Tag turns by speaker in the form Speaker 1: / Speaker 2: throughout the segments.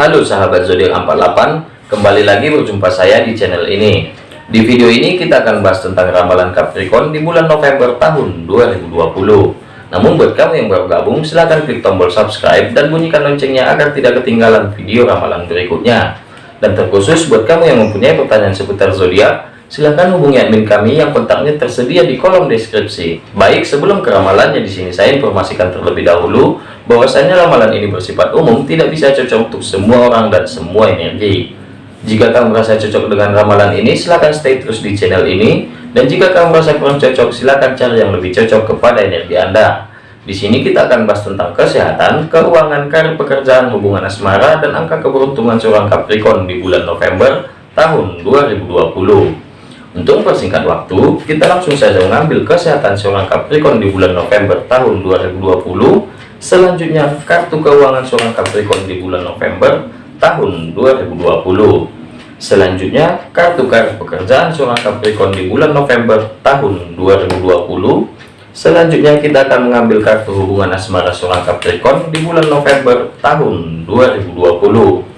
Speaker 1: Halo sahabat zodiak 48, kembali lagi berjumpa saya di channel ini. Di video ini kita akan bahas tentang ramalan Capricorn di bulan November tahun 2020. Namun buat kamu yang baru gabung, silahkan klik tombol subscribe dan bunyikan loncengnya agar tidak ketinggalan video ramalan berikutnya. Dan terkhusus buat kamu yang mempunyai pertanyaan seputar zodiak, silahkan hubungi admin kami yang kontaknya tersedia di kolom deskripsi. Baik, sebelum ke ramalannya di sini saya informasikan terlebih dahulu bahwasanya ramalan ini bersifat umum, tidak bisa cocok untuk semua orang dan semua energi. Jika kamu merasa cocok dengan ramalan ini, silahkan stay terus di channel ini. Dan jika kamu merasa kurang cocok, silahkan cari yang lebih cocok kepada energi Anda. Di sini kita akan bahas tentang kesehatan, keuangan, karir pekerjaan, hubungan asmara, dan angka keberuntungan seorang Capricorn di bulan November tahun 2020. Untuk mempersingkat waktu, kita langsung saja mengambil kesehatan seorang Capricorn di bulan November tahun 2020 Selanjutnya, kartu keuangan seorang Capricorn di bulan November tahun 2020. Selanjutnya, kartu kartu pekerjaan seorang Capricorn di bulan November tahun 2020. Selanjutnya, kita akan mengambil kartu hubungan asmara seorang Capricorn di bulan November tahun 2020.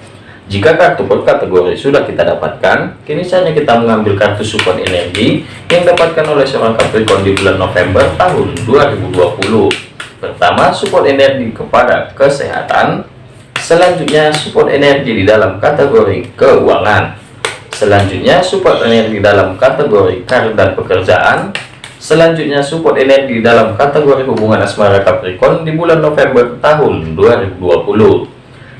Speaker 1: Jika kartu per kategori sudah kita dapatkan, kini saatnya kita mengambil kartu support energi yang dapatkan oleh seorang Capricorn di bulan November tahun 2020. Pertama, support energi kepada kesehatan. Selanjutnya, support energi di dalam kategori keuangan. Selanjutnya, support energi dalam kategori karir dan pekerjaan. Selanjutnya, support energi dalam kategori hubungan asmara Capricorn di bulan November tahun 2020.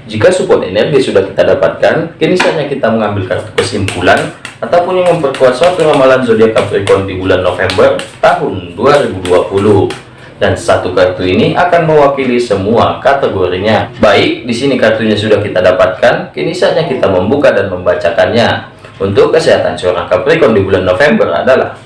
Speaker 1: Jika support energi sudah kita dapatkan, kini saatnya kita mengambil kartu kesimpulan ataupun yang memperkuat suatu ramalan zodiak Capricorn di bulan November tahun 2020 dan satu kartu ini akan mewakili semua kategorinya. Baik, di sini kartunya sudah kita dapatkan, kini saatnya kita membuka dan membacakannya. Untuk kesehatan seorang Capricorn di bulan November adalah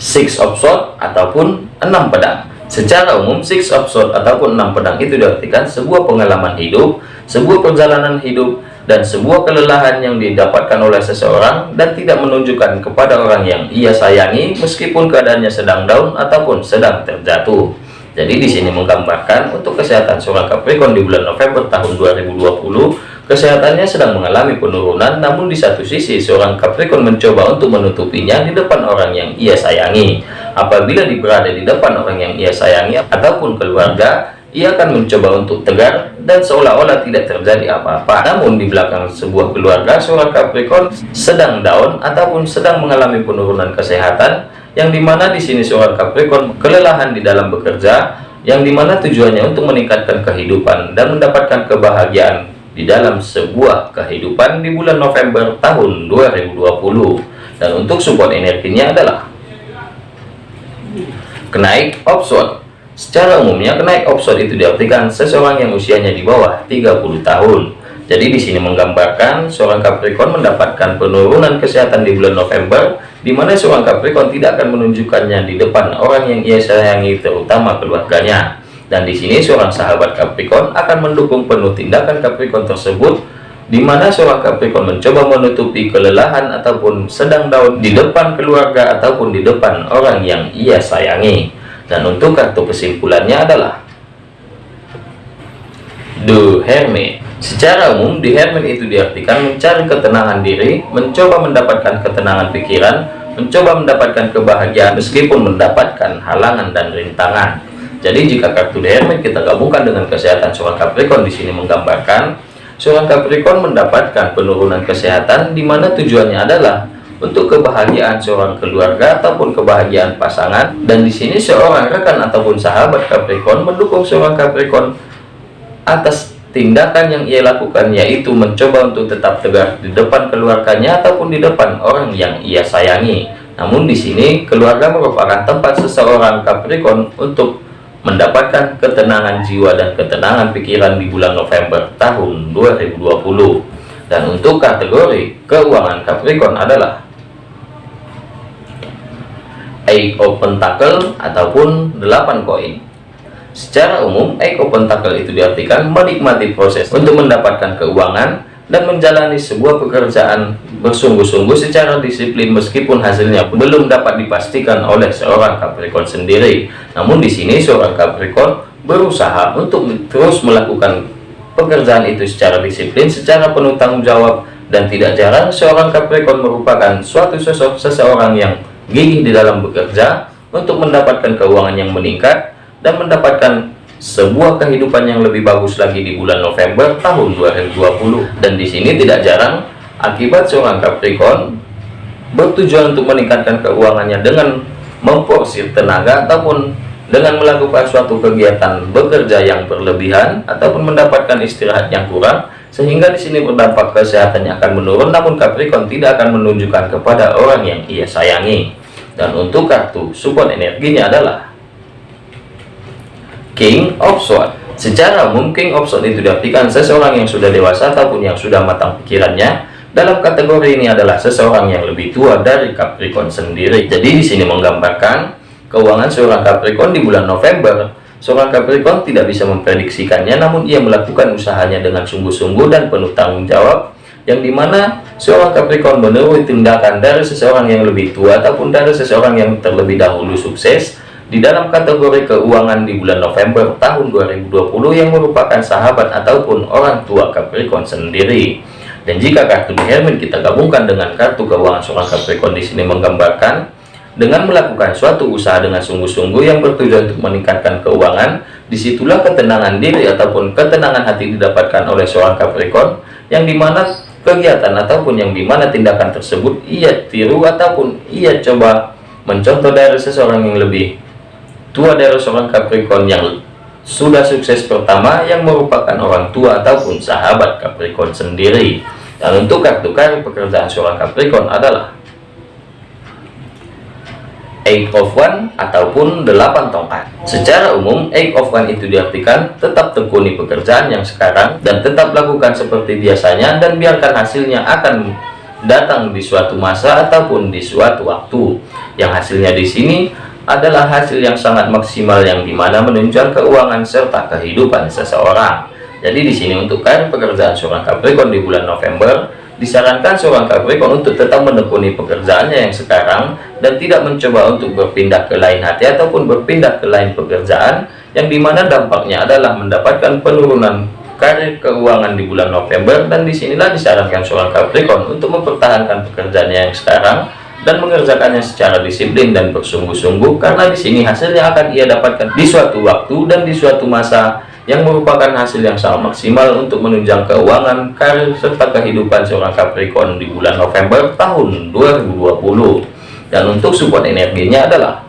Speaker 1: Six of Swords ataupun enam pedang. Secara umum, Six of Swords ataupun enam pedang itu diartikan sebuah pengalaman hidup, sebuah perjalanan hidup, dan sebuah kelelahan yang didapatkan oleh seseorang dan tidak menunjukkan kepada orang yang ia sayangi meskipun keadaannya sedang down ataupun sedang terjatuh. Jadi di sini menggambarkan untuk kesehatan seorang Capricorn di bulan November tahun 2020, kesehatannya sedang mengalami penurunan namun di satu sisi seorang Capricorn mencoba untuk menutupinya di depan orang yang ia sayangi. Apabila berada di depan orang yang ia sayangi ataupun keluarga, ia akan mencoba untuk tegar dan seolah-olah tidak terjadi apa-apa. Namun di belakang sebuah keluarga, seorang Capricorn sedang down ataupun sedang mengalami penurunan kesehatan, yang di mana di sini seorang Capricorn kelelahan di dalam bekerja, yang di mana tujuannya untuk meningkatkan kehidupan dan mendapatkan kebahagiaan di dalam sebuah kehidupan di bulan November tahun 2020. Dan untuk support energinya adalah kenaik option Secara umumnya, kenaik option itu diartikan seseorang yang usianya di bawah 30 tahun. Jadi di sini menggambarkan seorang Capricorn mendapatkan penurunan kesehatan di bulan November, di mana seorang Capricorn tidak akan menunjukkannya di depan orang yang ia sayangi, terutama keluarganya. Dan di sini seorang sahabat Capricorn akan mendukung penuh tindakan Capricorn tersebut, di mana seorang Capricorn mencoba menutupi kelelahan ataupun sedang down di depan keluarga ataupun di depan orang yang ia sayangi. Dan untuk kartu kesimpulannya adalah The Hermit. Secara umum, The Hermit itu diartikan mencari ketenangan diri, mencoba mendapatkan ketenangan pikiran, mencoba mendapatkan kebahagiaan meskipun mendapatkan halangan dan rintangan. Jadi jika kartu The Hermit kita gabungkan dengan kesehatan seorang Capricorn di sini menggambarkan seorang Capricorn mendapatkan penurunan kesehatan di mana tujuannya adalah untuk kebahagiaan seorang keluarga ataupun kebahagiaan pasangan. Dan di sini seorang rekan ataupun sahabat Capricorn mendukung seorang Capricorn atas tindakan yang ia lakukan yaitu mencoba untuk tetap tegar di depan keluarganya ataupun di depan orang yang ia sayangi. Namun di sini keluarga merupakan tempat seseorang Capricorn untuk mendapatkan ketenangan jiwa dan ketenangan pikiran di bulan November tahun 2020 dan untuk kategori keuangan Capricorn adalah Eight of Pentacle ataupun 8 koin. Secara umum, Eight of Pentacle itu diartikan menikmati proses untuk mendapatkan keuangan dan menjalani sebuah pekerjaan bersungguh-sungguh secara disiplin meskipun hasilnya belum dapat dipastikan oleh seorang Capricorn sendiri. Namun di sini seorang Capricorn berusaha untuk terus melakukan pekerjaan itu secara disiplin, secara penuh tanggung jawab, dan tidak jarang seorang Capricorn merupakan suatu sosok seseorang yang gigih di dalam bekerja untuk mendapatkan keuangan yang meningkat dan mendapatkan sebuah kehidupan yang lebih bagus lagi di bulan November tahun 2020 dan di sini tidak jarang akibat seorang Capricorn bertujuan untuk meningkatkan keuangannya dengan memporsir tenaga ataupun dengan melakukan suatu kegiatan bekerja yang berlebihan ataupun mendapatkan istirahat yang kurang sehingga di sini berdampak kesehatannya akan menurun namun Capricorn tidak akan menunjukkan kepada orang yang ia sayangi. Dan untuk kartu support energinya adalah King of Swords. Secara umum King of Swords itu diartikan seseorang yang sudah dewasa ataupun yang sudah matang pikirannya dalam kategori ini adalah seseorang yang lebih tua dari Capricorn sendiri. Jadi di sini menggambarkan keuangan seorang Capricorn di bulan November. Seorang Capricorn tidak bisa memprediksikannya namun ia melakukan usahanya dengan sungguh-sungguh dan penuh tanggung jawab yang di mana seorang Capricorn menurut tindakan dari seseorang yang lebih tua ataupun dari seseorang yang terlebih dahulu sukses di dalam kategori keuangan di bulan November tahun 2020 yang merupakan sahabat ataupun orang tua Capricorn sendiri dan jika kartu di Hermin kita gabungkan dengan kartu keuangan seorang Capricorn di sini menggambarkan dengan melakukan suatu usaha dengan sungguh-sungguh yang bertujuan untuk meningkatkan keuangan, di situlah ketenangan diri ataupun ketenangan hati didapatkan oleh seorang Capricorn, yang di mana kegiatan ataupun yang di mana tindakan tersebut ia tiru ataupun ia coba. Mencontoh dari seseorang yang lebih tua dari seorang Capricorn yang sudah sukses pertama yang merupakan orang tua ataupun sahabat Capricorn sendiri. Dan untuk kartu kartu pekerjaan seorang Capricorn adalah eight of one ataupun delapan tongkat secara umum eight of one itu diartikan tetap tekuni pekerjaan yang sekarang dan tetap lakukan seperti biasanya dan biarkan hasilnya akan datang di suatu masa ataupun di suatu waktu yang hasilnya di sini adalah hasil yang sangat maksimal yang di mana menunjukkan keuangan serta kehidupan seseorang. Jadi di sini untuk karir pekerjaan seorang Capricorn di bulan November Disarankan seorang Capricorn untuk tetap menekuni pekerjaannya yang sekarang dan tidak mencoba untuk berpindah ke lain hati ataupun berpindah ke lain pekerjaan yang di mana dampaknya adalah mendapatkan penurunan karir keuangan di bulan November. Dan di sinilah disarankan seorang Capricorn untuk mempertahankan pekerjaannya yang sekarang dan mengerjakannya secara disiplin dan bersungguh-sungguh karena di sini hasilnya akan ia dapatkan di suatu waktu dan di suatu masa yang merupakan hasil yang sangat maksimal untuk menunjang keuangan, karir, serta kehidupan seorang Capricorn di bulan November tahun 2020. Dan untuk support energinya adalah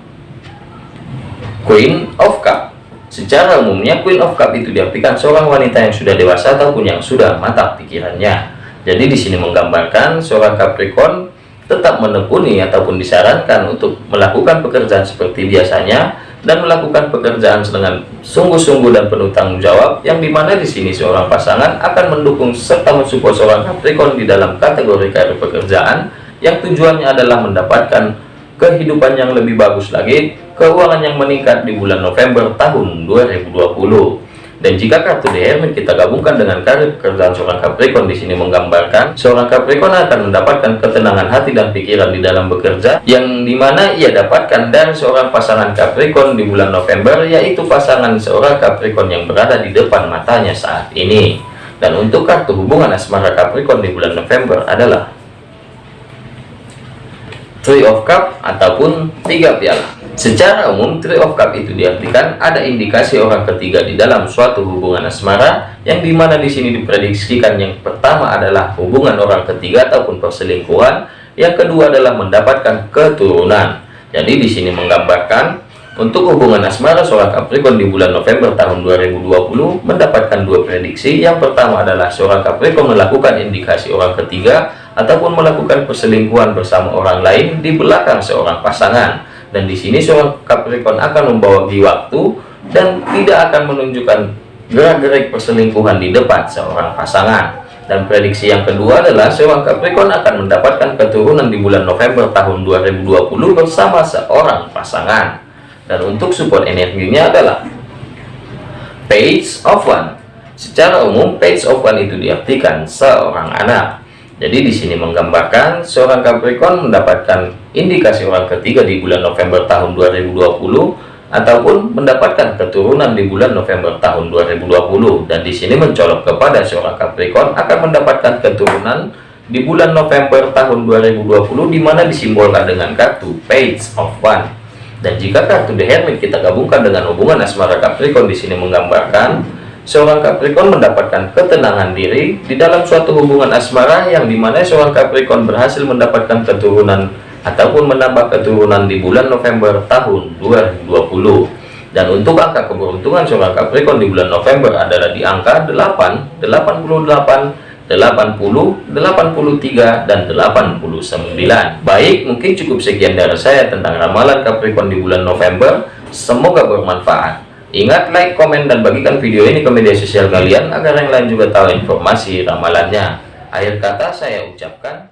Speaker 1: Queen of Cup. Secara umumnya Queen of Cup itu diartikan seorang wanita yang sudah dewasa ataupun yang sudah matang pikirannya. Jadi di sini menggambarkan seorang Capricorn tetap menekuni ataupun disarankan untuk melakukan pekerjaan seperti biasanya dan melakukan pekerjaan dengan sungguh-sungguh dan penuh tanggung jawab yang di mana di sini seorang pasangan akan mendukung serta mensupport seorang Capricorn di dalam kategori karir pekerjaan yang tujuannya adalah mendapatkan kehidupan yang lebih bagus lagi keuangan yang meningkat di bulan November tahun 2020 dan jika kartu Hermit kita gabungkan dengan karir pekerjaan seorang Capricorn di sini menggambarkan seorang Capricorn akan mendapatkan ketenangan hati dan pikiran di dalam bekerja yang di mana ia dapatkan dari seorang pasangan Capricorn di bulan November yaitu pasangan seorang Capricorn yang berada di depan matanya saat ini. Dan untuk kartu hubungan asmara Capricorn di bulan November adalah Three of Cup ataupun tiga piala. Secara umum, Three of Cup itu diartikan ada indikasi orang ketiga di dalam suatu hubungan asmara, yang di mana di sini diprediksikan yang pertama adalah hubungan orang ketiga ataupun perselingkuhan, yang kedua adalah mendapatkan keturunan. Jadi di sini menggambarkan untuk hubungan asmara seorang Capricorn di bulan November tahun 2020 mendapatkan dua prediksi. Yang pertama adalah seorang Capricorn melakukan indikasi orang ketiga ataupun melakukan perselingkuhan bersama orang lain di belakang seorang pasangan dan di sini seorang Capricorn akan membawa di waktu dan tidak akan menunjukkan gerak-gerik perselingkuhan di depan seorang pasangan. Dan prediksi yang kedua adalah seorang Capricorn akan mendapatkan keturunan di bulan November tahun 2020 bersama seorang pasangan. Dan untuk support energinya adalah page of one. Secara umum page of one itu diartikan seorang anak jadi di sini menggambarkan seorang Capricorn mendapatkan indikasi orang ketiga di bulan November tahun 2020 ataupun mendapatkan keturunan di bulan November tahun 2020 dan di sini mencolok kepada seorang Capricorn akan mendapatkan keturunan di bulan November tahun 2020 di mana disimbolkan dengan kartu Page of One. Dan jika kartu The Hermit kita gabungkan dengan hubungan asmara Capricorn di sini menggambarkan seorang Capricorn mendapatkan ketenangan diri di dalam suatu hubungan asmara yang di mana seorang Capricorn berhasil mendapatkan keturunan ataupun menambah keturunan di bulan November tahun 2020 dan untuk angka keberuntungan seorang Capricorn di bulan November adalah di angka 8 88 80 83 dan 89 baik mungkin cukup sekian dari saya tentang ramalan Capricorn di bulan November. Semoga bermanfaat ingat like komen dan bagikan video ini ke media sosial kalian agar yang lain juga tahu informasi ramalannya. Akhir kata saya ucapkan